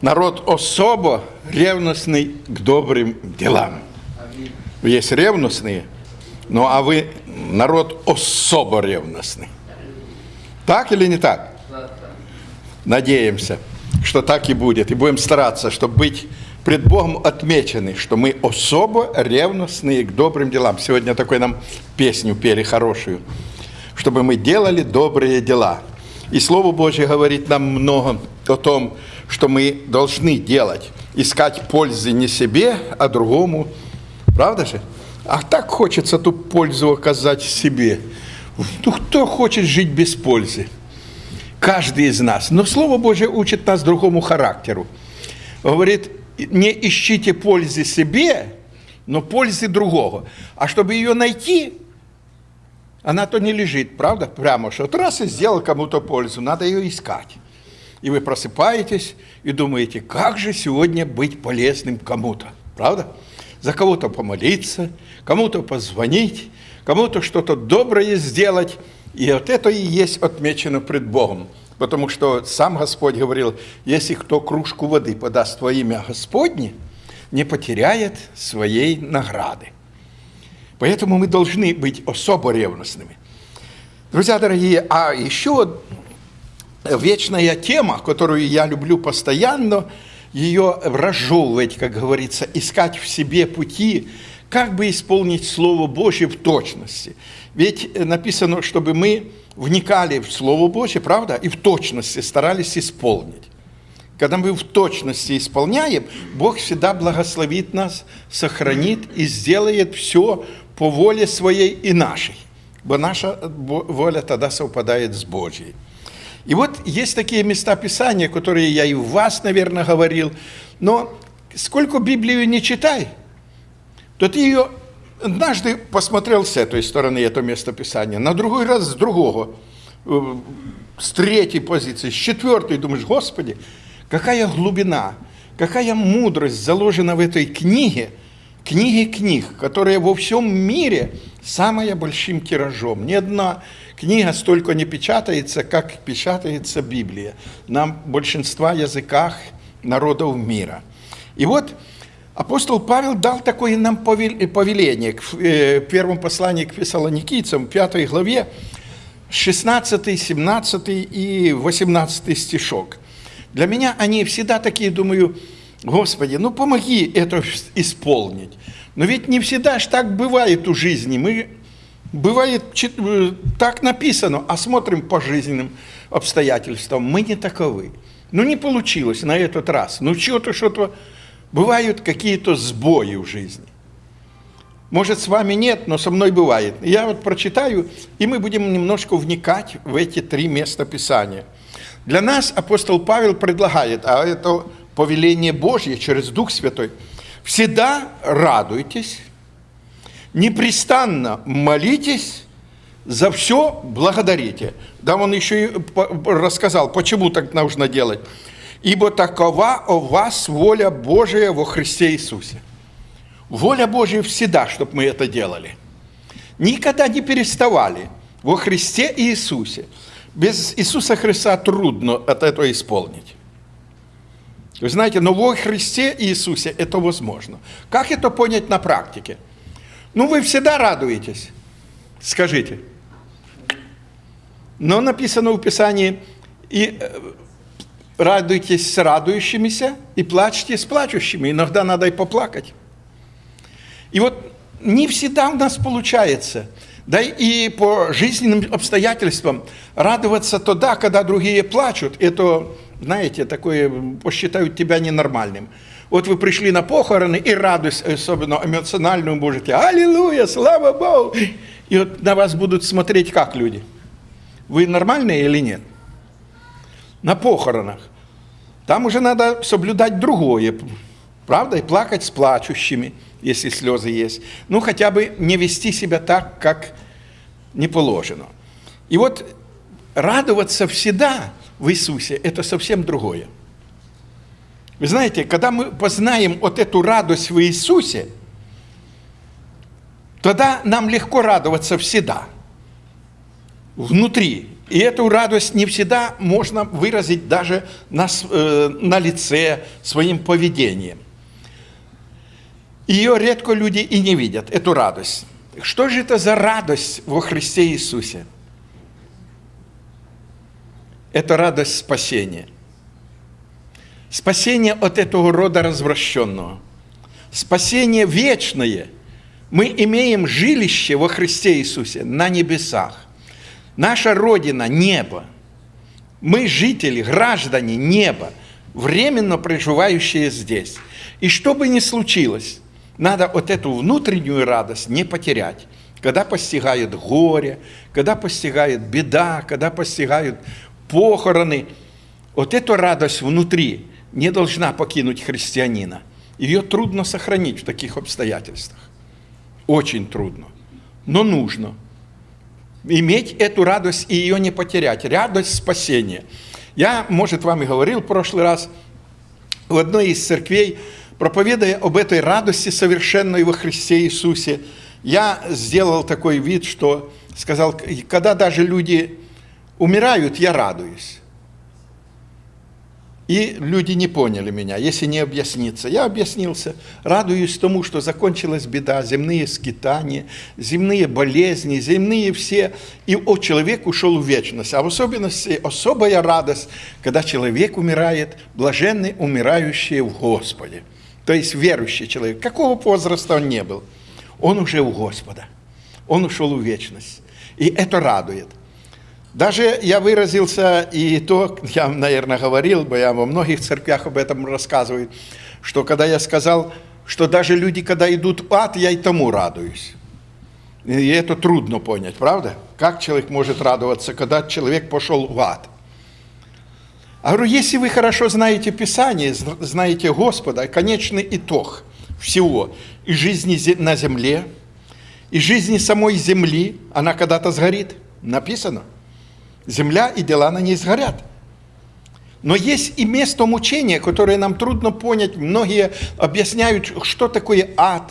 народ особо ревностный к добрым делам. Есть ревностные, ну а вы народ особо ревностный. Так или не так? Надеемся, что так и будет. И будем стараться, чтобы быть пред Богом отмечены, что мы особо ревностные к добрым делам. Сегодня такой нам песню пели хорошую, чтобы мы делали добрые дела. И Слово Божье говорит нам много о том, что мы должны делать. Искать пользы не себе, а другому. Правда же? А так хочется ту пользу оказать себе. Ну, кто хочет жить без пользы? Каждый из нас. Но Слово Божье учит нас другому характеру. Говорит, не ищите пользы себе, но пользы другого. А чтобы ее найти, она то не лежит, правда? Прямо, что вот раз и сделал кому-то пользу, надо ее искать. И вы просыпаетесь и думаете, как же сегодня быть полезным кому-то, правда? За кого-то помолиться, кому-то позвонить, кому-то что-то доброе сделать. И вот это и есть отмечено пред Богом. Потому что сам Господь говорил, если кто кружку воды подаст во имя Господне, не потеряет своей награды. Поэтому мы должны быть особо ревностными. Друзья дорогие, а еще вечная тема, которую я люблю постоянно, ее разжевывать, как говорится, искать в себе пути, как бы исполнить Слово Божье в точности. Ведь написано, чтобы мы вникали в Слово Божье, правда, и в точности старались исполнить. Когда мы в точности исполняем, Бог всегда благословит нас, сохранит и сделает все по воле своей и нашей. Бо наша воля тогда совпадает с Божьей. И вот есть такие места Писания, которые я и у вас, наверное, говорил, но сколько Библию не читай, то ты ее однажды посмотрел с этой стороны, это место Писания, на другой раз с другого, э, с третьей позиции, с четвертой, думаешь, Господи, какая глубина, какая мудрость заложена в этой книге, книге книг, которая во всем мире самая большим тиражом. Ни одна книга столько не печатается, как печатается Библия на большинства языках народов мира. И вот апостол Павел дал такое нам повеление в э, первом послании к фессалоникийцам, 5 главе, 16, 17 и 18 стишок. Для меня они всегда такие, думаю, Господи, ну помоги это исполнить. Но ведь не всегда ж так бывает у жизни. Мы Бывает, э, так написано, а смотрим по жизненным обстоятельствам, мы не таковы. Ну, не получилось на этот раз. Ну, что-то, что-то, бывают какие-то сбои в жизни. Может, с вами нет, но со мной бывает. Я вот прочитаю, и мы будем немножко вникать в эти три места Писания. Для нас апостол Павел предлагает, а это повеление Божье через Дух Святой, всегда радуйтесь, непрестанно молитесь, за все благодарите. Да, он еще и рассказал, почему так нужно делать. Ибо такова у вас воля Божия во Христе Иисусе. Воля Божия всегда, чтобы мы это делали. Никогда не переставали во Христе Иисусе. Без Иисуса Христа трудно от этого исполнить. Вы знаете, но во Христе Иисусе это возможно. Как это понять на практике? Ну, вы всегда радуетесь, скажите. Но написано в Писании, и э, радуйтесь с радующимися, и плачьте с плачущими. Иногда надо и поплакать. И вот не всегда у нас получается, да и по жизненным обстоятельствам радоваться тогда, когда другие плачут, это, знаете, такое, посчитают тебя ненормальным. Вот вы пришли на похороны и радость, особенно эмоциональную, можете, аллилуйя, слава Богу. И вот на вас будут смотреть как люди? Вы нормальные или нет? На похоронах. Там уже надо соблюдать другое, правда? И плакать с плачущими, если слезы есть. Ну, хотя бы не вести себя так, как не положено. И вот радоваться всегда в Иисусе – это совсем другое. Вы знаете, когда мы познаем вот эту радость в Иисусе, тогда нам легко радоваться всегда. Внутри. И эту радость не всегда можно выразить даже на, э, на лице, своим поведением. Ее редко люди и не видят, эту радость. Что же это за радость во Христе Иисусе? Это радость спасения. Спасение от этого рода развращенного. Спасение вечное. Мы имеем жилище во Христе Иисусе на небесах. Наша Родина – небо. Мы жители, граждане неба, временно проживающие здесь. И что бы ни случилось, надо вот эту внутреннюю радость не потерять. Когда постигает горе, когда постигает беда, когда постигают похороны, вот эту радость внутри не должна покинуть христианина. Ее трудно сохранить в таких обстоятельствах. Очень трудно. Но нужно иметь эту радость и ее не потерять. Радость спасения. Я, может, вам и говорил в прошлый раз, в одной из церквей, проповедуя об этой радости совершенной во Христе Иисусе, я сделал такой вид, что сказал, когда даже люди умирают, я радуюсь. И люди не поняли меня, если не объясниться. Я объяснился, радуюсь тому, что закончилась беда, земные скитания, земные болезни, земные все. И о, человек ушел в вечность. А в особенности особая радость, когда человек умирает, блаженный умирающий в Господе. То есть верующий человек. Какого возраста он не был? Он уже у Господа. Он ушел в вечность. И это радует. Даже я выразился, и то, я, наверное, говорил бы, я во многих церквях об этом рассказываю, что когда я сказал, что даже люди, когда идут в ад, я и тому радуюсь. И это трудно понять, правда? Как человек может радоваться, когда человек пошел в ад? А говорю, если вы хорошо знаете Писание, знаете Господа, конечный итог всего, и жизни на земле, и жизни самой земли, она когда-то сгорит, написано – Земля и дела на ней сгорят. Но есть и место мучения, которое нам трудно понять. Многие объясняют, что такое ад,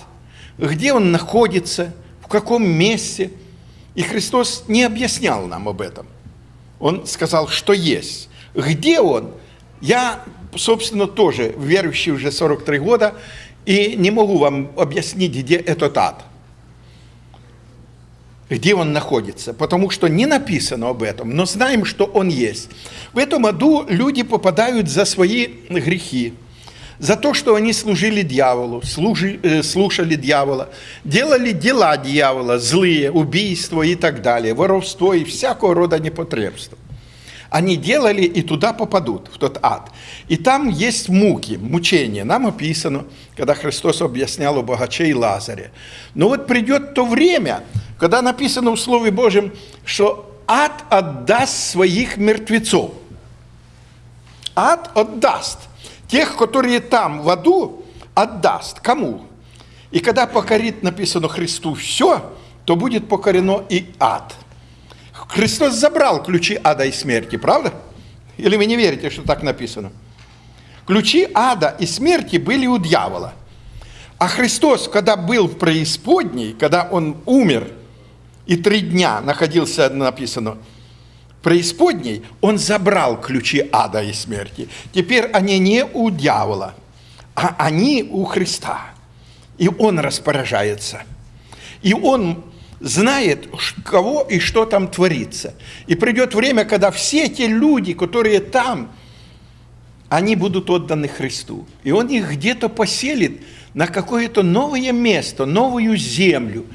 где он находится, в каком месте. И Христос не объяснял нам об этом. Он сказал, что есть. Где он? Я, собственно, тоже верующий уже 43 года, и не могу вам объяснить, где этот ад где он находится, потому что не написано об этом, но знаем, что он есть. В этом аду люди попадают за свои грехи, за то, что они служили дьяволу, служи, э, слушали дьявола, делали дела дьявола, злые, убийства и так далее, воровство и всякого рода непотребства они делали и туда попадут, в тот ад. И там есть муки, мучения. Нам описано, когда Христос объяснял о богаче и Лазаре. Но вот придет то время, когда написано в Слове Божьем, что ад отдаст своих мертвецов. Ад отдаст. Тех, которые там в аду, отдаст. Кому? И когда покорит, написано Христу, все, то будет покорено и ад. Христос забрал ключи ада и смерти, правда? Или вы не верите, что так написано? Ключи ада и смерти были у дьявола. А Христос, когда был в преисподней, когда Он умер и три дня находился, написано, в преисподней, Он забрал ключи ада и смерти. Теперь они не у дьявола, а они у Христа. И Он распоряжается. И Он знает, кого и что там творится. И придет время, когда все те люди, которые там, они будут отданы Христу. И Он их где-то поселит на какое-то новое место, новую землю,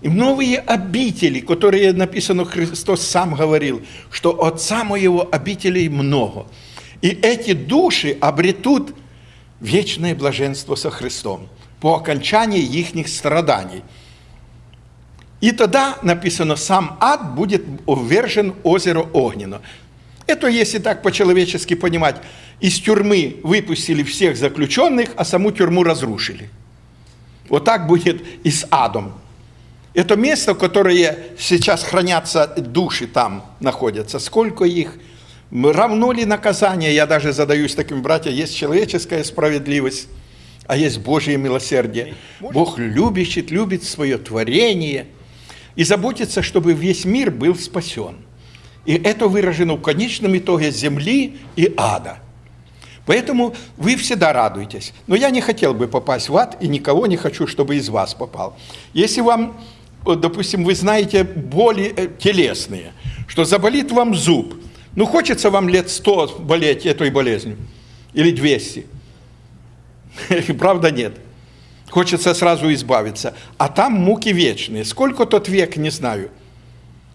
и новые обители, которые написано, Христос сам говорил, что Отца Моего обителей много. И эти души обретут вечное блаженство со Христом по окончании их страданий – и тогда, написано, сам ад будет увержен озеро Огненно. Это, если так по-человечески понимать, из тюрьмы выпустили всех заключенных, а саму тюрьму разрушили. Вот так будет и с адом. Это место, в которое сейчас хранятся души там находятся. Сколько их? Равно ли наказание? Я даже задаюсь таким, братья, есть человеческая справедливость, а есть Божье милосердие. Бог любит, любит свое творение – и заботится, чтобы весь мир был спасен. И это выражено в конечном итоге земли и ада. Поэтому вы всегда радуетесь. Но я не хотел бы попасть в ад, и никого не хочу, чтобы из вас попал. Если вам, допустим, вы знаете боли э, телесные, что заболит вам зуб, ну хочется вам лет 100 болеть этой болезнью, или 200. Правда нет. Хочется сразу избавиться. А там муки вечные. Сколько тот век, не знаю.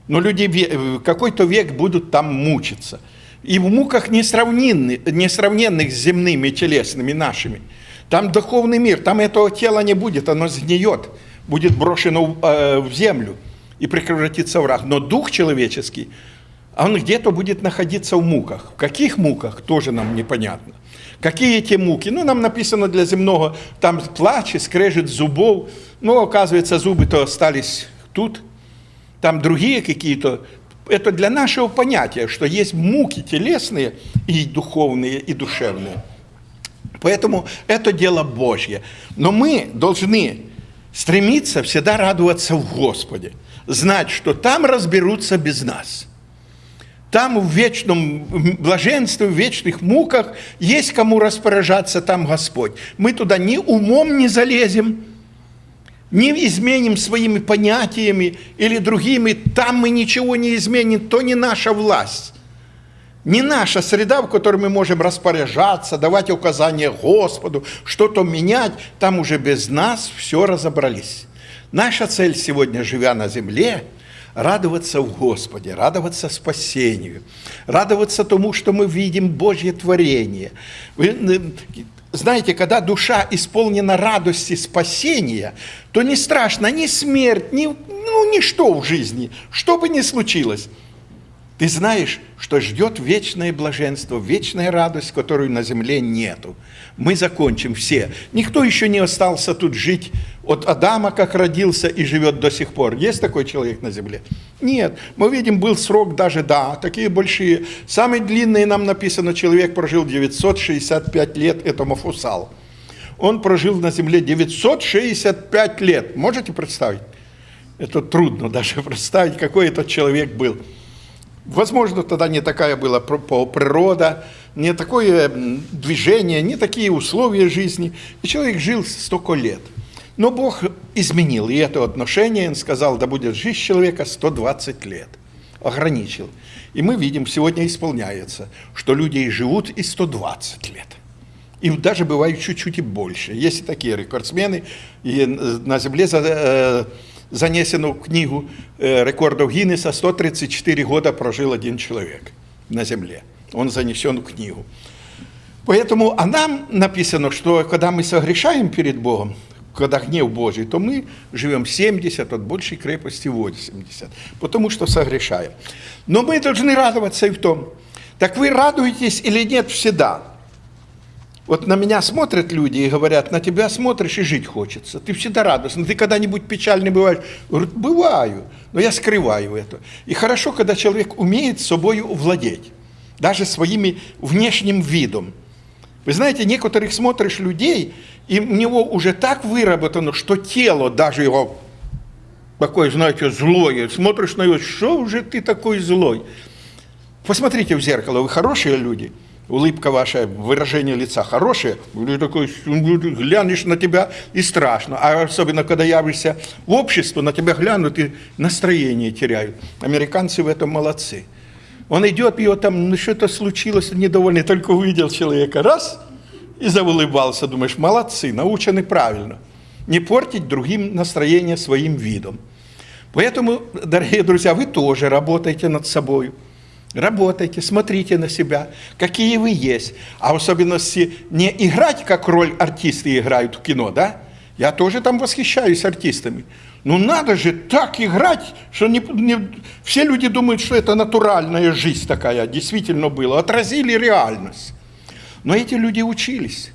Но люди какой-то век будут там мучиться. И в муках несравненных, несравненных с земными телесными нашими. Там духовный мир, там этого тела не будет, оно сгниет, будет брошено э, в землю и превратится в рах. Но дух человеческий, он где-то будет находиться в муках. В каких муках, тоже нам непонятно. Какие эти муки? Ну, нам написано для земного, там плач, скрежет зубов. Но, оказывается, зубы-то остались тут. Там другие какие-то. Это для нашего понятия, что есть муки телесные и духовные, и душевные. Поэтому это дело Божье. Но мы должны стремиться всегда радоваться в Господе. Знать, что там разберутся без нас – там в вечном блаженстве, в вечных муках есть кому распоряжаться, там Господь. Мы туда ни умом не залезем, не изменим своими понятиями или другими, там мы ничего не изменим, то не наша власть. Не наша среда, в которой мы можем распоряжаться, давать указания Господу, что-то менять, там уже без нас все разобрались. Наша цель сегодня, живя на земле – радоваться в Господе, радоваться спасению, радоваться тому, что мы видим Божье творение. Вы, знаете, когда душа исполнена радости спасения, то не страшно ни смерть, ни, ну, ничто в жизни, что бы ни случилось. Ты знаешь, что ждет вечное блаженство, вечная радость, которую на земле нету. Мы закончим все. Никто еще не остался тут жить от Адама, как родился и живет до сих пор. Есть такой человек на земле? Нет. Мы видим, был срок даже, да, такие большие. Самый длинный нам написано, человек прожил 965 лет, это Мафусал. Он прожил на земле 965 лет. Можете представить? Это трудно даже представить, какой этот человек был. Возможно, тогда не такая была природа, не такое движение, не такие условия жизни. И человек жил столько лет. Но Бог изменил и это отношение, Он сказал, да будет жизнь человека 120 лет. Ограничил. И мы видим, сегодня исполняется, что люди и живут и 120 лет. И даже бывают чуть-чуть и больше. Есть такие рекордсмены, и на земле э, занесено в книгу рекордов Гиннеса 134 года прожил один человек на земле. Он занесен в книгу. Поэтому, а нам написано, что когда мы согрешаем перед Богом, когда гнев Божий, то мы живем 70, от большей крепости 80, потому что согрешаем. Но мы должны радоваться и в том, так вы радуетесь или нет всегда – вот на меня смотрят люди и говорят, на тебя смотришь и жить хочется. Ты всегда радостный. Ты когда-нибудь печальный бываешь? Говорю, бываю, но я скрываю это. И хорошо, когда человек умеет собою владеть, даже своими внешним видом. Вы знаете, некоторых смотришь людей, и у него уже так выработано, что тело даже его такое, знаете, злое. Смотришь на него, что уже ты такой злой? Посмотрите в зеркало, вы хорошие люди – улыбка ваша, выражение лица хорошее, или такой, глянешь на тебя и страшно. А особенно, когда явишься в общество, на тебя глянут и настроение теряют. Американцы в этом молодцы. Он идет, его там, ну что-то случилось, недовольный, только увидел человека, раз, и заулыбался, думаешь, молодцы, научены правильно. Не портить другим настроение своим видом. Поэтому, дорогие друзья, вы тоже работаете над собой. Работайте, смотрите на себя, какие вы есть. А в особенности не играть, как роль артисты играют в кино, да? Я тоже там восхищаюсь артистами. Ну надо же так играть, что не, не, все люди думают, что это натуральная жизнь такая, действительно было. Отразили реальность. Но эти люди учились.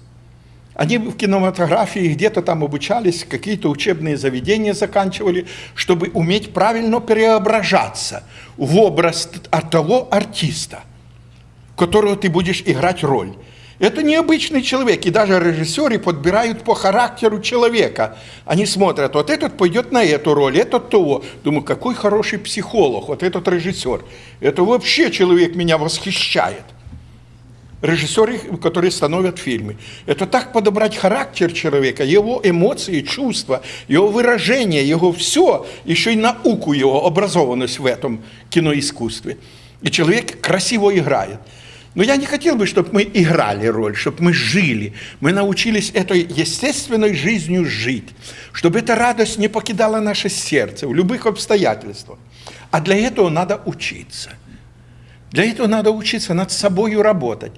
Они в кинематографии где-то там обучались, какие-то учебные заведения заканчивали, чтобы уметь правильно преображаться в образ того артиста, которого ты будешь играть роль. Это необычный человек, и даже режиссеры подбирают по характеру человека. Они смотрят, вот этот пойдет на эту роль, этот того. Думаю, какой хороший психолог, вот этот режиссер. Это вообще человек меня восхищает. Режиссеры, которые становят фильмы. Это так подобрать характер человека, его эмоции, чувства, его выражение, его все, еще и науку его, образованность в этом киноискусстве. И человек красиво играет. Но я не хотел бы, чтобы мы играли роль, чтобы мы жили. Мы научились этой естественной жизнью жить, чтобы эта радость не покидала наше сердце в любых обстоятельствах. А для этого надо учиться. Для этого надо учиться над собой работать.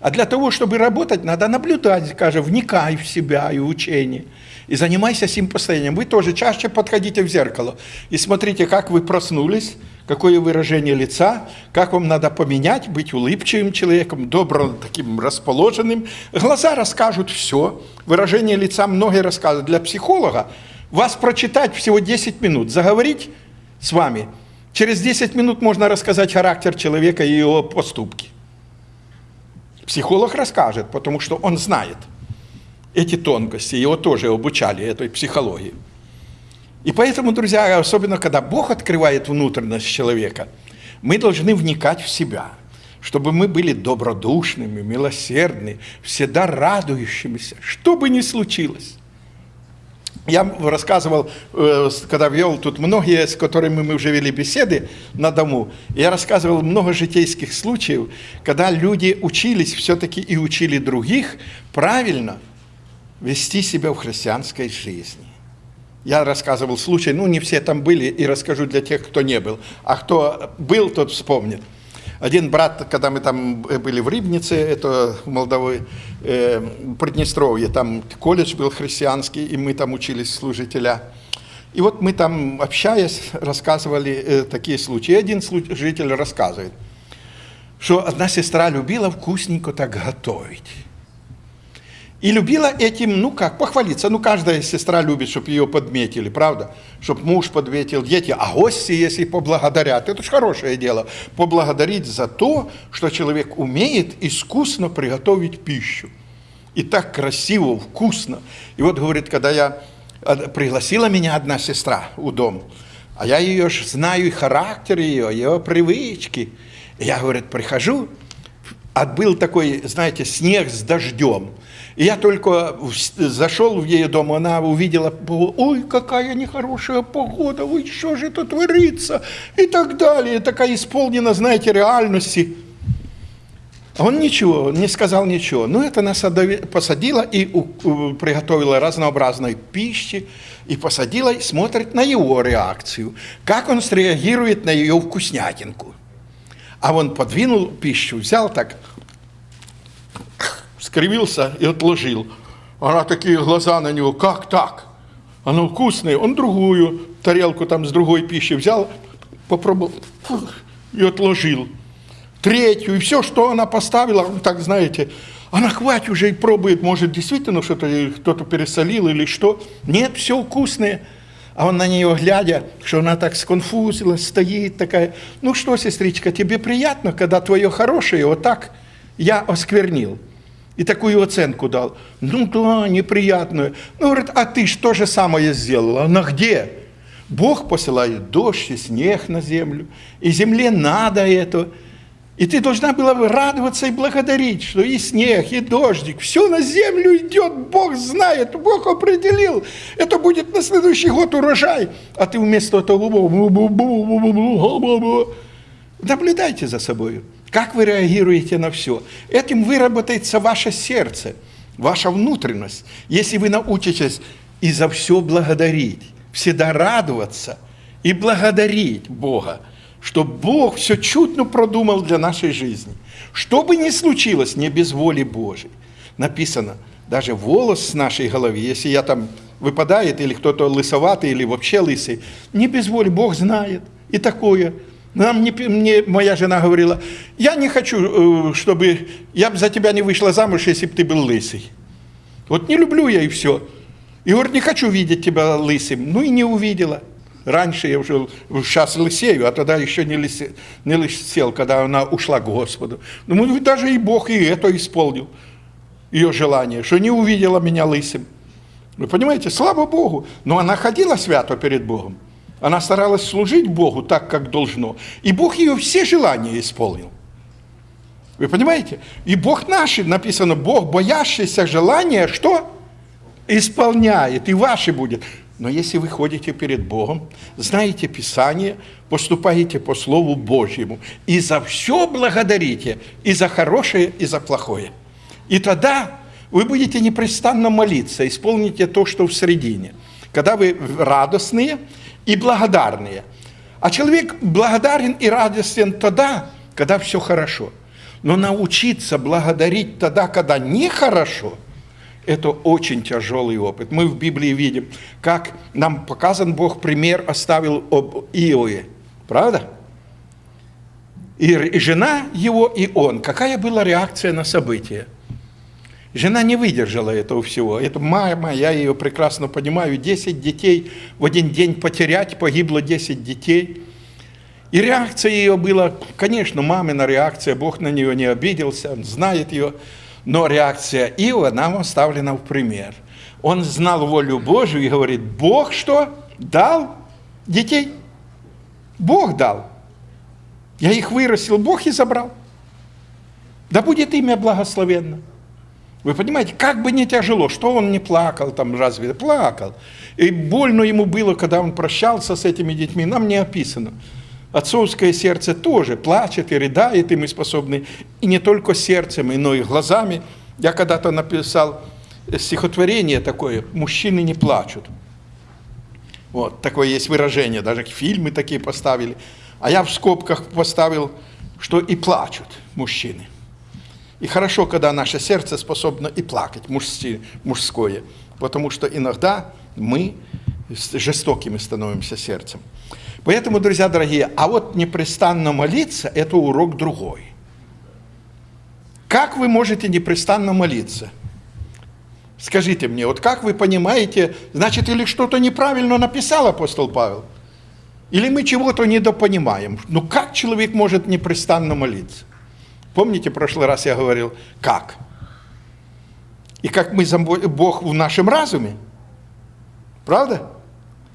А для того, чтобы работать, надо наблюдать, скажем, вникай в себя и учение. И занимайся этим постоянно. Вы тоже чаще подходите в зеркало и смотрите, как вы проснулись, какое выражение лица, как вам надо поменять, быть улыбчивым человеком, добрым, таким расположенным. Глаза расскажут все, выражение лица многие рассказывают. Для психолога вас прочитать всего 10 минут, заговорить с вами. Через 10 минут можно рассказать характер человека и его поступки. Психолог расскажет, потому что он знает эти тонкости, его тоже обучали этой психологии. И поэтому, друзья, особенно когда Бог открывает внутренность человека, мы должны вникать в себя, чтобы мы были добродушными, милосердными, всегда радующимися, что бы ни случилось. Я рассказывал, э, когда вел тут многие, с которыми мы уже вели беседы на дому, я рассказывал много житейских случаев, когда люди учились все-таки и учили других правильно вести себя в христианской жизни. Я рассказывал случай, ну не все там были, и расскажу для тех, кто не был. А кто был, тот вспомнит. Один брат, когда мы там были в Рибнице, это в Молдовой, э, Приднестровье, там колледж был христианский, и мы там учились служителя. И вот мы там, общаясь, рассказывали э, такие случаи. Один служитель рассказывает, что одна сестра любила вкусненько так готовить. И любила этим, ну как, похвалиться. Ну, каждая сестра любит, чтобы ее подметили, правда? Чтобы муж подметил, дети. А гости, если поблагодарят, это же хорошее дело. Поблагодарить за то, что человек умеет искусно приготовить пищу. И так красиво, вкусно. И вот, говорит, когда я пригласила меня одна сестра у дом, а я ее ж знаю, и характер ее, ее привычки. И я, говорит, прихожу, а был такой, знаете, снег с дождем. И я только зашел в ее дом, она увидела, ой, какая нехорошая погода, ой, что же это творится, и так далее. Такая исполнена, знаете, реальности. А он ничего, не сказал ничего. Ну, это нас посадила и приготовила разнообразной пищи, и посадила, и смотрит на его реакцию, как он среагирует на ее вкуснятинку. А он подвинул пищу, взял так, скривился и отложил. Она такие глаза на него, как так? Оно вкусное. Он другую тарелку там с другой пищей взял, попробовал и отложил. Третью, и все, что она поставила, так знаете, она хватит уже и пробует, может, действительно что-то кто-то пересолил или что. Нет, все вкусное. А он на нее глядя, что она так сконфузилась, стоит такая. Ну что, сестричка, тебе приятно, когда твое хорошее вот так я осквернил? и такую оценку дал. Ну да, неприятную. Ну, говорит, а ты что же самое сделала? Она где? Бог посылает дождь и снег на землю, и земле надо это. И ты должна была бы радоваться и благодарить, что и снег, и дождик, все на землю идет, Бог знает, Бог определил. Это будет на следующий год урожай. А ты вместо этого наблюдайте за собой. Как вы реагируете на все? Этим выработается ваше сердце, ваша внутренность. Если вы научитесь и за все благодарить, всегда радоваться и благодарить Бога, что Бог все чутно продумал для нашей жизни. Что бы ни случилось, не без воли Божьей. Написано, даже волос с нашей головы, если я там выпадает, или кто-то лысоватый, или вообще лысый, не без воли, Бог знает. И такое – нам не, мне моя жена говорила, я не хочу, э, чтобы, я бы за тебя не вышла замуж, если бы ты был лысый. Вот не люблю я и все. И говорит, не хочу видеть тебя лысым. Ну и не увидела. Раньше я уже, сейчас лысею, а тогда еще не, лысе, не лысел, когда она ушла к Господу. Ну, даже и Бог и это исполнил. ее желание, что не увидела меня лысым. Вы понимаете, слава Богу, но она ходила свято перед Богом. Она старалась служить Богу так, как должно. И Бог ее все желания исполнил. Вы понимаете? И Бог наши, написано, Бог, боящийся желания, что? Исполняет, и ваши будет. Но если вы ходите перед Богом, знаете Писание, поступаете по Слову Божьему, и за все благодарите, и за хорошее, и за плохое. И тогда вы будете непрестанно молиться, исполните то, что в середине. Когда вы радостные и благодарные. А человек благодарен и радостен тогда, когда все хорошо. Но научиться благодарить тогда, когда нехорошо – это очень тяжелый опыт. Мы в Библии видим, как нам показан Бог пример оставил об Иове. Правда? И, жена его, и он. Какая была реакция на события? Жена не выдержала этого всего. Это мама, я ее прекрасно понимаю. 10 детей в один день потерять, погибло 10 детей. И реакция ее была, конечно, мамина реакция, Бог на нее не обиделся, он знает ее. Но реакция Иова нам оставлена в пример. Он знал волю Божию и говорит, Бог что? Дал детей? Бог дал. Я их вырастил, Бог и забрал. Да будет имя благословенно. Вы понимаете, как бы не тяжело, что он не плакал там, разве плакал. И больно ему было, когда он прощался с этими детьми, нам не описано. Отцовское сердце тоже плачет и рыдает, и мы способны и не только сердцем, но и глазами. Я когда-то написал стихотворение такое «Мужчины не плачут». Вот, такое есть выражение, даже фильмы такие поставили. А я в скобках поставил, что и плачут мужчины. И хорошо, когда наше сердце способно и плакать, мужское, потому что иногда мы жестокими становимся сердцем. Поэтому, друзья дорогие, а вот непрестанно молиться – это урок другой. Как вы можете непрестанно молиться? Скажите мне, вот как вы понимаете, значит, или что-то неправильно написал апостол Павел? Или мы чего-то недопонимаем? Ну как человек может непрестанно молиться? Помните, в прошлый раз я говорил, как? И как мы, Бог в нашем разуме? Правда?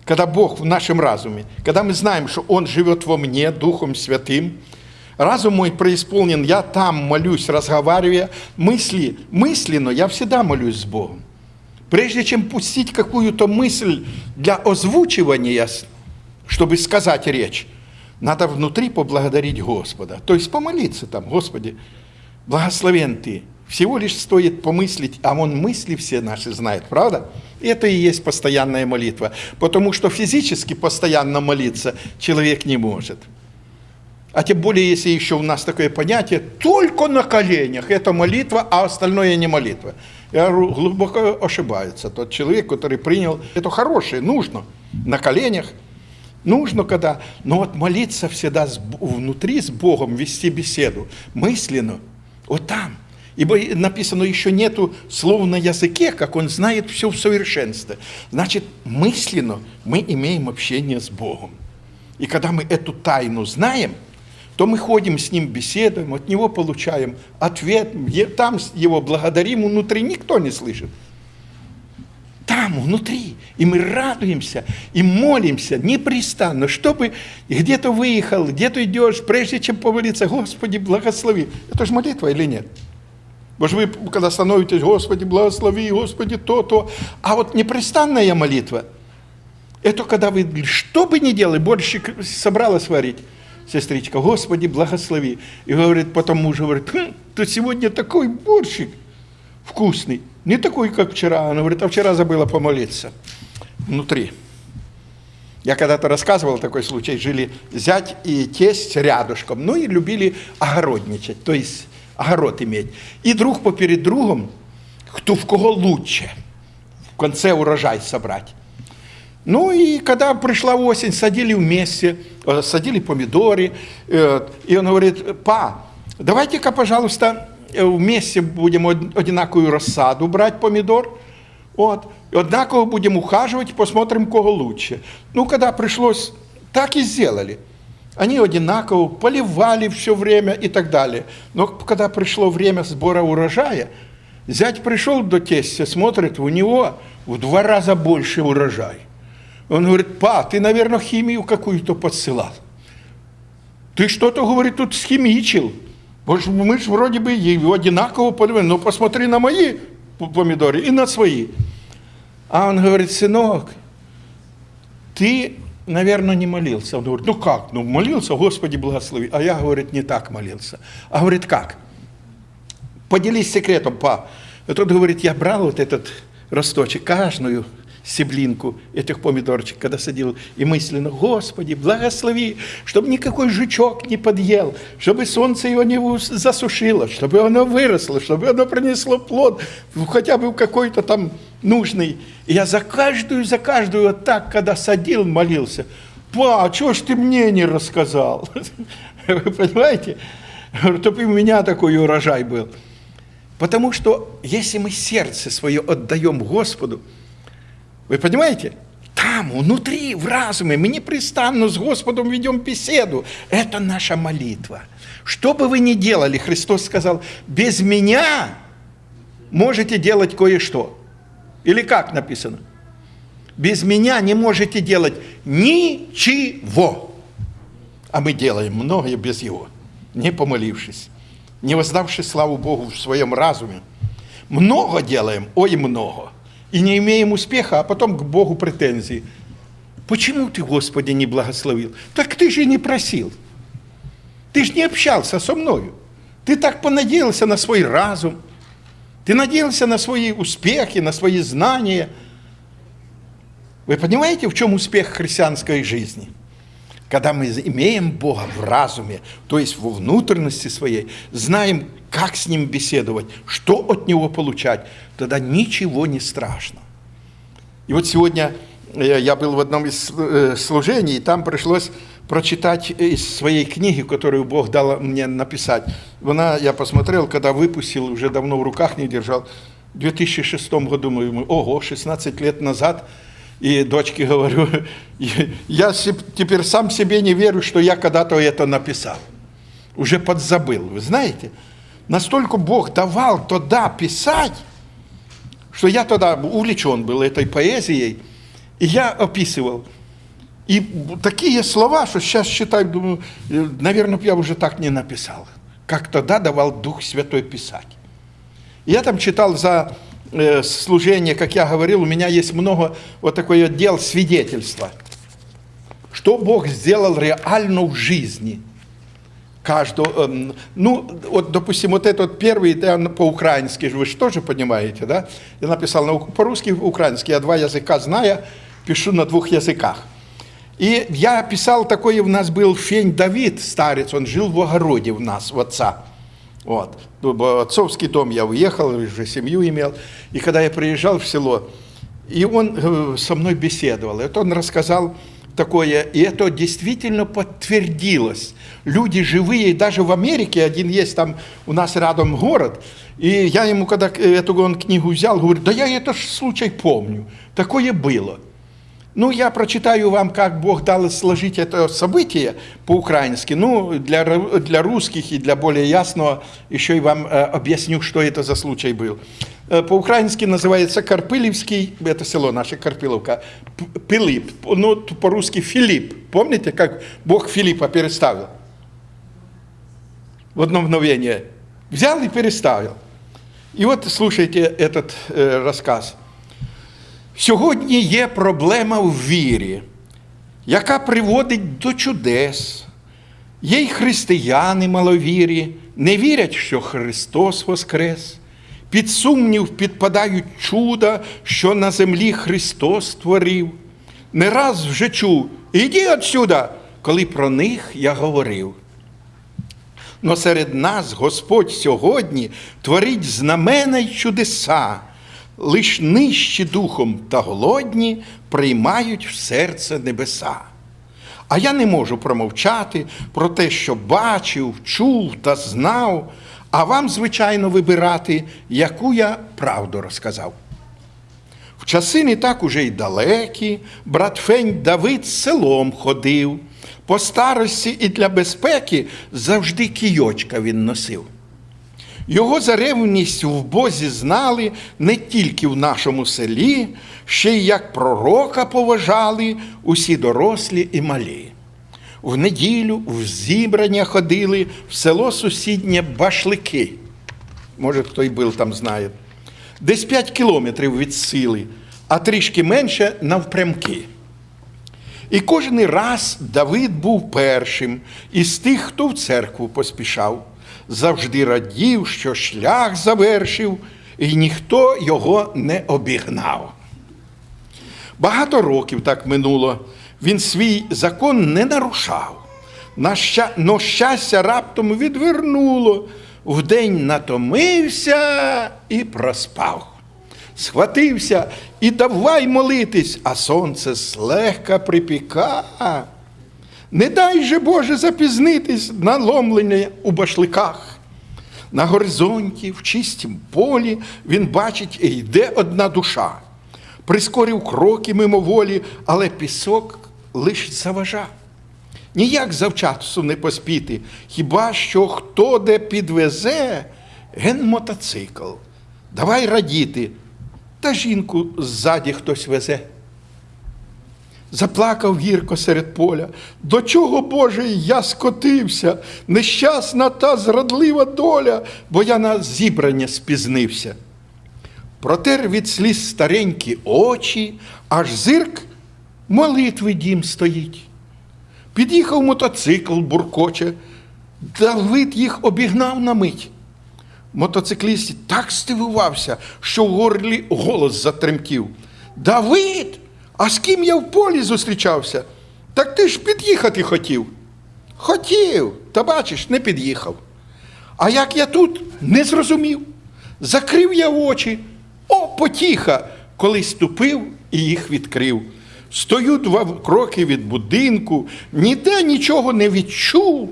Когда Бог в нашем разуме, когда мы знаем, что Он живет во мне Духом Святым, разум мой преисполнен, я там молюсь, разговаривая, мысли, мысленно я всегда молюсь с Богом. Прежде чем пустить какую-то мысль для озвучивания, чтобы сказать речь, надо внутри поблагодарить Господа. То есть помолиться там, Господи, благословен Ты, всего лишь стоит помыслить, а Он мысли все наши знает, правда? Это и есть постоянная молитва, потому что физически постоянно молиться человек не может. А тем более, если еще у нас такое понятие, только на коленях это молитва, а остальное не молитва. Я глубоко ошибается тот человек, который принял это хорошее, нужно на коленях, нужно когда, но вот молиться всегда внутри с Богом, вести беседу, мысленно, вот там – Ибо написано, еще нету слова на языке, как он знает все в совершенстве. Значит, мысленно мы имеем общение с Богом. И когда мы эту тайну знаем, то мы ходим с Ним, беседуем, от Него получаем ответ, там Его благодарим, внутри никто не слышит. Там, внутри. И мы радуемся, и молимся непрестанно, чтобы где-то выехал, где-то идешь, прежде чем помолиться, Господи, благослови. Это же молитва или нет? Бо ж вы, когда становитесь, Господи, благослови, Господи, то, то. А вот непрестанная молитва, это когда вы, что бы ни делали, борщик собралась варить, сестричка, Господи, благослови. И говорит, потом муж говорит, хм, ты сегодня такой борщик вкусный, не такой, как вчера. Она говорит, а вчера забыла помолиться. Внутри. Я когда-то рассказывал такой случай, жили зять и тесть рядышком, ну и любили огородничать, то есть огород иметь. И друг поперед другом, кто в кого лучше, в конце урожай собрать. Ну и когда пришла осень, садили вместе, э, садили помидоры, э, и он говорит, па, давайте-ка, пожалуйста, э, вместе будем одинаковую рассаду брать помидор, вот, и одинаково будем ухаживать, посмотрим, кого лучше. Ну, когда пришлось, так и сделали – они одинаково поливали все время и так далее. Но когда пришло время сбора урожая, Зять пришел до тестя, смотрит, у него в два раза больше урожай. Он говорит, па, ты, наверное, химию какую-то подсылал. Ты что-то, говорит, тут схимичил. Мы же вроде бы его одинаково поливаем, но посмотри на мои помидоры и на свои. А он говорит, сынок, ты, наверное, не молился. Он говорит, ну как, ну молился, Господи благослови. А я, говорит, не так молился. А говорит, как? Поделись секретом, па. И тот говорит, я брал вот этот росточек, каждую стеблинку этих помидорчик, когда садил, и мысленно, Господи, благослови, чтобы никакой жучок не подъел, чтобы солнце его не засушило, чтобы оно выросло, чтобы оно принесло плод, хотя бы какой-то там нужный. И я за каждую, за каждую вот так, когда садил, молился, па, чего ж ты мне не рассказал? Вы понимаете? Чтобы у меня такой урожай был. Потому что если мы сердце свое отдаем Господу, вы понимаете? Там, внутри, в разуме, мы непрестанно с Господом ведем беседу. Это наша молитва. Что бы вы ни делали, Христос сказал, без меня можете делать кое-что. Или как написано? Без меня не можете делать ничего. А мы делаем многое без Его, не помолившись, не воздавши славу Богу в своем разуме. Много делаем, ой, много и не имеем успеха, а потом к Богу претензии. Почему ты, Господи, не благословил? Так ты же не просил. Ты же не общался со мною. Ты так понадеялся на свой разум. Ты надеялся на свои успехи, на свои знания. Вы понимаете, в чем успех христианской жизни? Когда мы имеем Бога в разуме, то есть во внутренности своей, знаем, как с Ним беседовать, что от Него получать, тогда ничего не страшно. И вот сегодня э, я был в одном из э, служений, и там пришлось прочитать из своей книги, которую Бог дал мне написать. Она, я посмотрел, когда выпустил, уже давно в руках не держал, в 2006 году, мы, ого, 16 лет назад, и дочке говорю, я теперь сам себе не верю, что я когда-то это написал. Уже подзабыл, вы знаете. Настолько Бог давал тогда писать, что я тогда увлечен был этой поэзией, и я описывал. И такие слова, что сейчас считаю, думаю, э, наверное, я уже так не написал, как тогда давал Дух Святой писать. Я там читал за э, служение, как я говорил, у меня есть много вот такой отдел свидетельства. Что Бог сделал реально в жизни – каждого, эм, ну, вот, допустим, вот этот первый, да, по-украински, вы же тоже понимаете, да? Я написал по-русски, украински, я два языка знаю, пишу на двух языках. И я писал такой, у нас был Фень Давид, старец, он жил в огороде у нас, у отца. Вот. В отцовский дом я уехал, уже семью имел. И когда я приезжал в село, и он э, со мной беседовал, вот он рассказал, такое, и это действительно подтвердилось. Люди живые, даже в Америке, один есть там у нас рядом город, и я ему, когда эту он книгу взял, говорю, да я это случай помню, такое было. Ну, я прочитаю вам, как Бог дал сложить это событие по-украински. Ну, для, для русских и для более ясного еще и вам э, объясню, что это за случай был. Э, по-украински называется Карпилевский, это село наше Карпиловка, Пилип, ну, по-русски Филипп. Помните, как Бог Филиппа переставил? В одно мгновение. Взял и переставил. И вот слушайте этот э, рассказ. Сьогодні є проблема в вірі, яка приводить до чудес. Є й християни маловірі, не вірять, що Христос Воскрес. Під сумнів підпадають чуда, що на землі Христос створив. Не раз вже чув, іди отсюда, коли про них я говорив. Но серед нас Господь сьогодні творить знамена й чудеса лиш нижчі духом та голодні приймають в серце небеса. А я не можу промовчати про те, що бачив, чув та знав, а вам, звичайно, вибирати, яку я правду розказав. В часи не так уже й далекі, брат Фень Давид селом ходив, по старості і для безпеки завжди кійочка він носив. Його за ревність в Бозі знали не тільки в нашому селі, ще й як пророка поважали усі дорослі і малі. В неділю в зібрання ходили в село сусіднє Башлики. Може, хто й був там знає. Десь 5 кілометрів від сили, а трішки менше навпрямки. І кожен раз Давид був першим із тих, хто в церкву поспішав, завжди радів, що шлях завершив, і ніхто його не обігнав. Багато років так минуло, він свій закон не нарушав. На. Но щастя раптом відвернуло, вдень натомився і проспав. Схватився і давай молитись, а сонце злегка припіка. Не дай же Боже запізнитись на ломлення у башликах. На горизонті, в чистім полі, він бачить, і йде одна душа. Прискорив кроки мимоволі, але пісок лиш заважав. Ніяк завчасу не поспіти, хіба що хто де підвезе ген мотоцикл. Давай радіти, та жінку ззаді хтось везе. Заплакав гірко серед поля. До чого, Боже, я скотився, нещасна та зрадлива доля, бо я на зібрання спізнився. Протер від сліз старенькі очі, аж зирк молитви дім стоїть. Під'їхав мотоцикл, буркоче, Давид їх обігнав на мить. Мотоцикліст так стивувався, що в горлі голос затремтів. Давид, а з ким я в полі зустрічався? Так ти ж під'їхати хотів. Хотів, та бачиш, не під'їхав. А як я тут не зрозумів. Закрив я очі, о, потіха, коли ступив і їх відкрив. Стою два кроки від будинку, ніде нічого не відчув.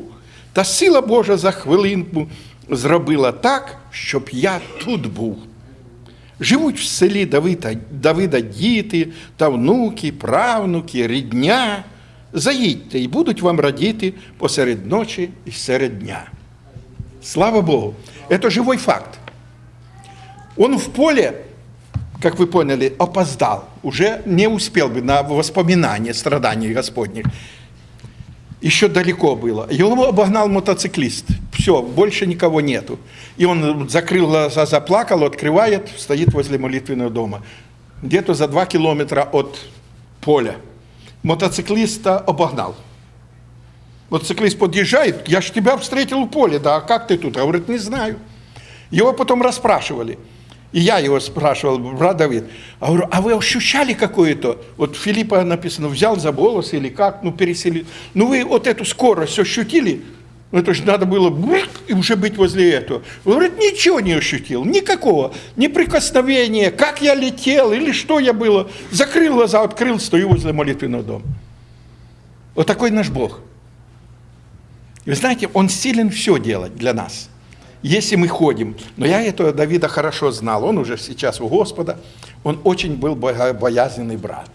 Та сила Божа за хвилинку зробила так, щоб я тут був. Живуть в селі Давида, Давида діти та внуки, правнуки, рідня. Заїдьте і будуть вам радіти посеред ночі і серед дня. Слава Богу, это живой факт. Он в поле, как вы поняли, опоздал, уже не успел бы на воспоминание страданий Господних. Еще далеко было. Его обогнал мотоциклист. Все, больше никого нету. И он закрыл глаза, заплакал, открывает, стоит возле молитвенного дома. Где-то за два километра от поля. Мотоциклиста обогнал. Мотоциклист подъезжает, я ж тебя встретил в поле, да, а как ты тут? Говорит, не знаю. Его потом расспрашивали. И я его спрашивал, брат Давид, а, говорю, а вы ощущали какое-то, вот Филиппа написано, взял за волосы или как, ну переселил, ну вы вот эту скорость ощутили? Ну это же надо было и уже быть возле этого. Он говорит, ничего не ощутил, никакого, ни прикосновения, как я летел или что я было. Закрыл глаза, открыл, стою возле молитвенного дома. Вот такой наш Бог. Вы знаете, Он силен все делать для нас – если мы ходим. Но я этого Давида хорошо знал, он уже сейчас у Господа, он очень был боязненный брат.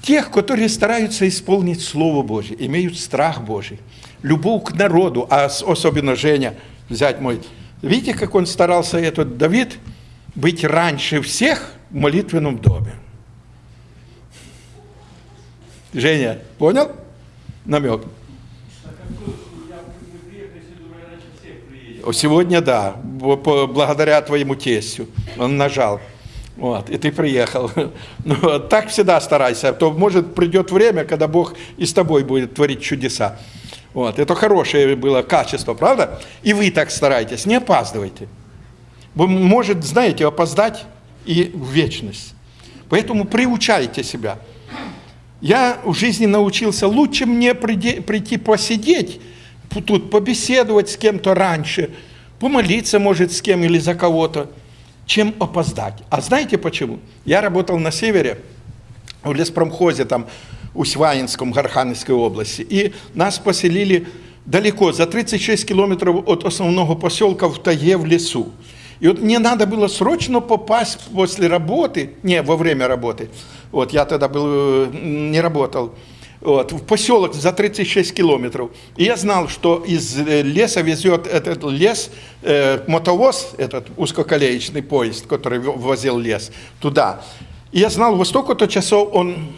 Тех, которые стараются исполнить Слово Божье, имеют страх Божий, любовь к народу, а особенно Женя, взять мой, видите, как он старался, этот Давид, быть раньше всех в молитвенном доме. Женя, понял намек? Сегодня да, благодаря твоему тестю. Он нажал. Вот, и ты приехал. Ну, так всегда старайся, а то может придет время, когда Бог и с тобой будет творить чудеса. Вот, это хорошее было качество, правда? И вы так старайтесь, не опаздывайте. Вы может, знаете, опоздать и в вечность. Поэтому приучайте себя. Я в жизни научился лучше мне прийти посидеть, тут побеседовать с кем-то раньше, помолиться, может, с кем или за кого-то, чем опоздать. А знаете почему? Я работал на севере, в леспромхозе, там, Усваинском, Гархановской области, и нас поселили далеко, за 36 километров от основного поселка в тайге в лесу. И вот мне надо было срочно попасть после работы, не, во время работы, вот я тогда был, не работал, вот, в поселок за 36 километров. И я знал, что из э, леса везет этот лес, э, мотовоз, этот узкоколеечный поезд, который возил лес, туда. И я знал, во столько-то часов он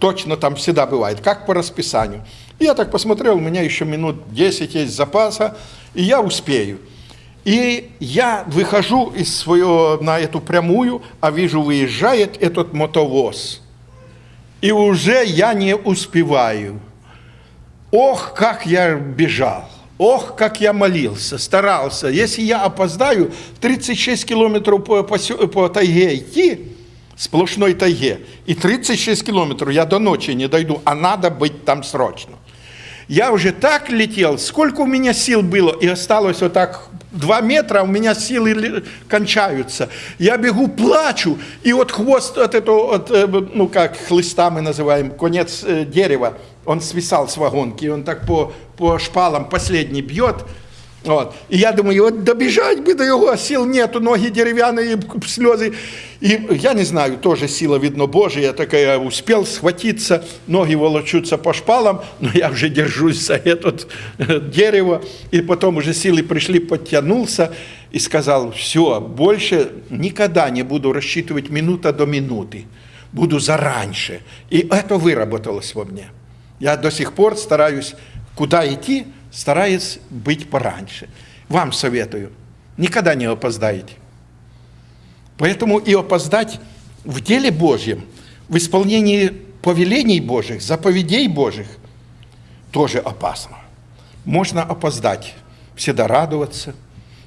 точно там всегда бывает, как по расписанию. И я так посмотрел, у меня еще минут 10 есть запаса, и я успею. И я выхожу из своего, на эту прямую, а вижу, выезжает этот мотовоз. И уже я не успеваю. Ох, как я бежал. Ох, как я молился, старался. Если я опоздаю 36 километров по, по, по тайге идти, сплошной тайге, и 36 километров я до ночи не дойду, а надо быть там срочно. Я уже так летел, сколько у меня сил было, и осталось вот так два метра, у меня силы кончаются. Я бегу, плачу, и вот хвост от этого, от, э, ну как хлыста мы называем, конец э, дерева, он свисал с вагонки, он так по, по шпалам последний бьет, вот. И я думаю, вот добежать бы до его, а сил нету, ноги деревянные, слезы. И я не знаю, тоже сила, видно, Божия такая, успел схватиться, ноги волочутся по шпалам, но я уже держусь за это э, дерево. И потом уже силы пришли, подтянулся и сказал, все, больше никогда не буду рассчитывать минута до минуты, буду зараньше. И это выработалось во мне. Я до сих пор стараюсь, куда идти, стараясь быть пораньше. Вам советую, никогда не опоздаете. Поэтому и опоздать в деле Божьем, в исполнении повелений Божьих, заповедей Божьих, тоже опасно. Можно опоздать, всегда радоваться,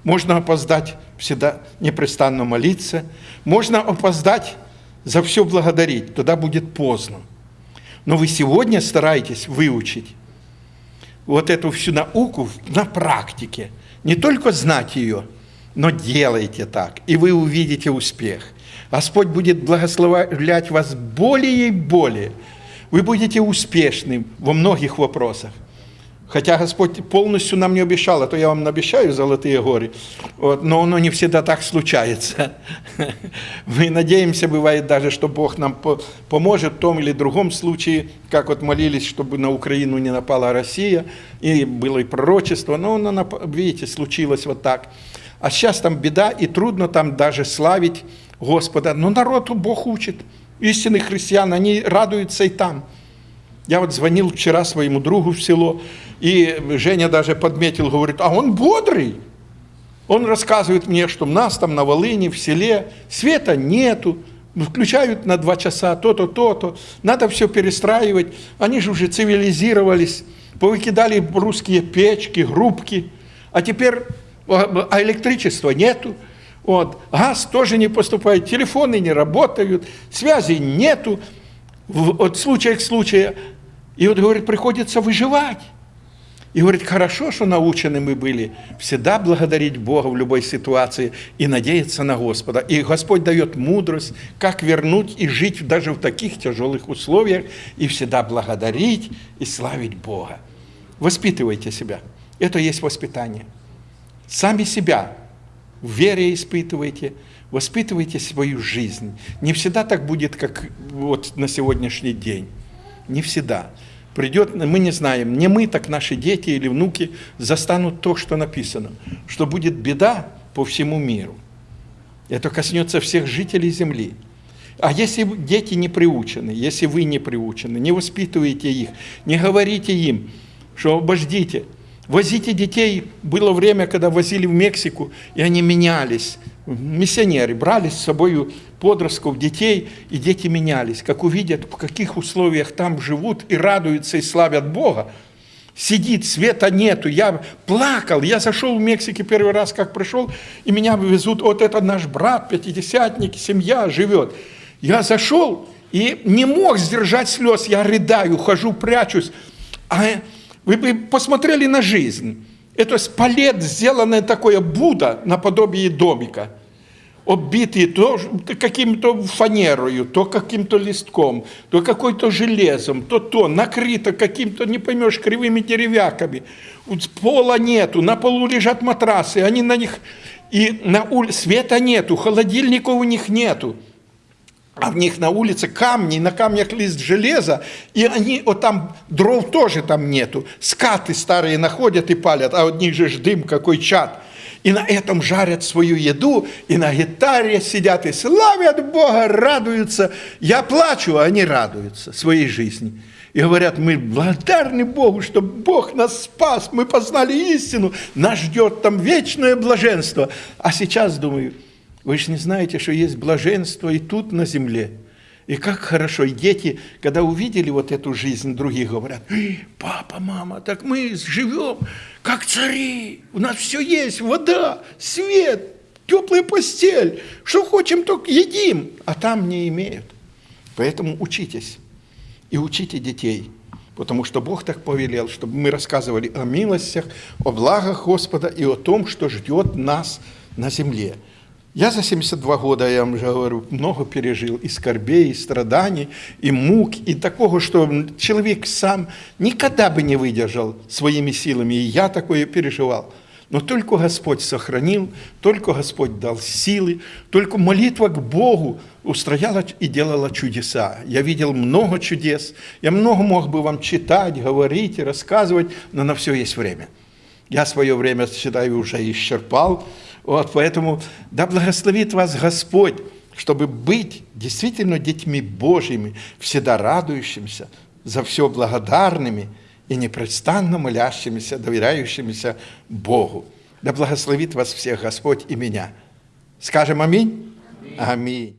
можно опоздать, всегда непрестанно молиться, можно опоздать, за все благодарить, тогда будет поздно. Но вы сегодня стараетесь выучить вот эту всю науку на практике. Не только знать ее, но делайте так, и вы увидите успех. Господь будет благословлять вас более и более. Вы будете успешным во многих вопросах. Хотя Господь полностью нам не обещал, а то я вам обещаю золотые горы, вот, но оно не всегда так случается. Мы надеемся, бывает даже, что Бог нам поможет в том или другом случае, как вот молились, чтобы на Украину не напала Россия, и было и пророчество, но оно, видите, случилось вот так. А сейчас там беда, и трудно там даже славить Господа, но народу Бог учит. Истинных христиан, они радуются и там. Я вот звонил вчера своему другу в село, и Женя даже подметил, говорит, а он бодрый. Он рассказывает мне, что у нас там на Волыне, в селе, света нету, включают на два часа то-то, то-то, надо все перестраивать. Они же уже цивилизировались, повыкидали русские печки, грубки, а теперь а, а электричества нету. Вот. Газ тоже не поступает, телефоны не работают, связи нету, от случая к случаю. И вот, говорит, приходится выживать. И говорит, хорошо, что научены мы были всегда благодарить Бога в любой ситуации и надеяться на Господа. И Господь дает мудрость, как вернуть и жить даже в таких тяжелых условиях, и всегда благодарить и славить Бога. Воспитывайте себя. Это есть воспитание. Сами себя в вере испытывайте, воспитывайте свою жизнь. Не всегда так будет, как вот на сегодняшний день. Не всегда придет, мы не знаем, не мы, так наши дети или внуки застанут то, что написано, что будет беда по всему миру. Это коснется всех жителей земли. А если дети не приучены, если вы не приучены, не воспитываете их, не говорите им, что обождите, возите детей, было время, когда возили в Мексику, и они менялись, миссионеры брали с собой подростков, детей, и дети менялись. Как увидят, в каких условиях там живут и радуются и славят Бога, сидит, света нету. Я плакал, я зашел в Мексике первый раз, как пришел, и меня везут, вот это наш брат, пятидесятник, семья живет. Я зашел и не мог сдержать слез, я рыдаю, хожу, прячусь. А вы бы посмотрели на жизнь. Это спалет, сделанное такое Будда наподобие домика – оббитые то каким-то фанерою, то каким-то листком, то какой-то железом, то то, накрыто каким-то, не поймешь, кривыми деревяками. Пола нету, на полу лежат матрасы, они на них, и на улице света нету, холодильников у них нету. а в них на улице камни, на камнях лист железа, и они, вот там дров тоже там нету, скаты старые находят и палят, а от них же ж дым, какой чад. И на этом жарят свою еду, и на гитаре сидят и славят Бога, радуются. Я плачу, а они радуются своей жизни. И говорят, мы благодарны Богу, что Бог нас спас, мы познали истину, нас ждет там вечное блаженство. А сейчас думаю, вы же не знаете, что есть блаженство и тут на земле. И как хорошо. И дети, когда увидели вот эту жизнь, другие говорят, папа, мама, так мы живем как цари. У нас все есть, вода, свет, теплая постель. Что хотим, только едим, а там не имеют. Поэтому учитесь и учите детей. Потому что Бог так повелел, чтобы мы рассказывали о милостях, о благах Господа и о том, что ждет нас на земле. Я за 72 года, я вам уже говорю, много пережил и скорбей, и страданий, и мук, и такого, что человек сам никогда бы не выдержал своими силами, и я такое переживал. Но только Господь сохранил, только Господь дал силы, только молитва к Богу устрояла и делала чудеса. Я видел много чудес, я много мог бы вам читать, говорить рассказывать, но на все есть время. Я свое время, считаю, уже исчерпал, вот, поэтому да благословит вас Господь, чтобы быть действительно детьми Божьими, всегда радующимися, за все благодарными и непрестанно молящимися, доверяющимися Богу. Да благословит вас всех Господь и меня. Скажем аминь? Аминь. аминь.